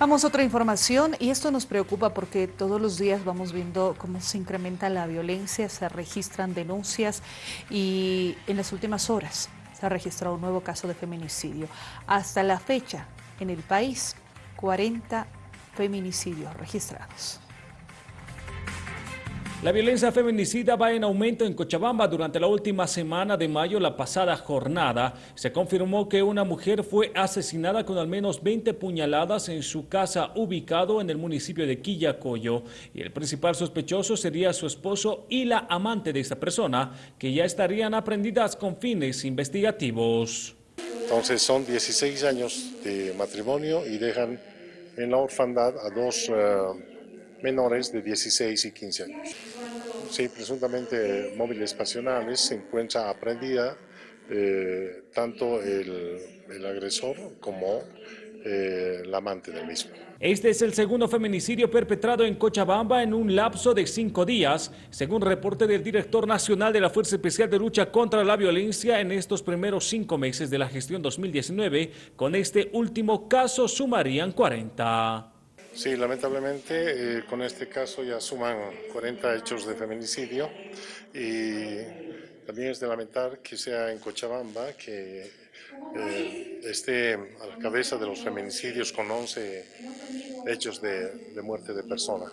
Vamos a otra información y esto nos preocupa porque todos los días vamos viendo cómo se incrementa la violencia, se registran denuncias y en las últimas horas se ha registrado un nuevo caso de feminicidio. Hasta la fecha, en el país, 40 feminicidios registrados. La violencia feminicida va en aumento en Cochabamba. Durante la última semana de mayo, la pasada jornada, se confirmó que una mujer fue asesinada con al menos 20 puñaladas en su casa ubicado en el municipio de Quillacoyo. Y el principal sospechoso sería su esposo y la amante de esta persona, que ya estarían aprendidas con fines investigativos. Entonces son 16 años de matrimonio y dejan en la orfandad a dos... Eh, menores de 16 y 15 años. Sí, presuntamente móviles pasionales se encuentra aprendida eh, tanto el, agresor como eh, el amante del mismo. Este es el segundo feminicidio perpetrado en Cochabamba en un lapso de cinco días, según reporte del director nacional de la Fuerza Especial de Lucha contra la Violencia en estos primeros cinco meses de la gestión 2019. Con este último caso sumarían 40. Sí, lamentablemente eh, con este caso ya suman 40 hechos de feminicidio y también es de lamentar que sea en Cochabamba que eh, esté a la cabeza de los feminicidios con 11 hechos de, de muerte de persona.